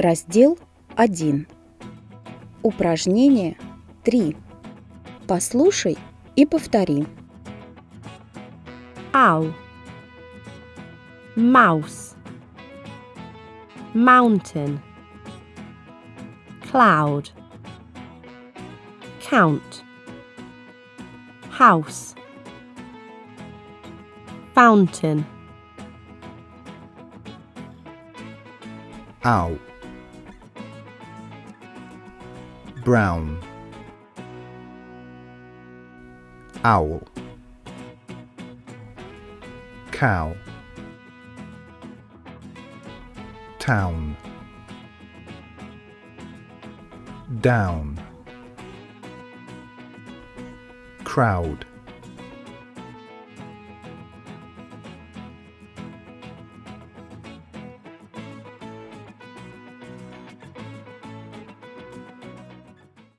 Раздел 1. Упражнение 3. Послушай и повтори. Owl. Mouse. Mountain. Cloud. Count. House. Fountain. owl brown. Owl. Cow. Town. Down. Crowd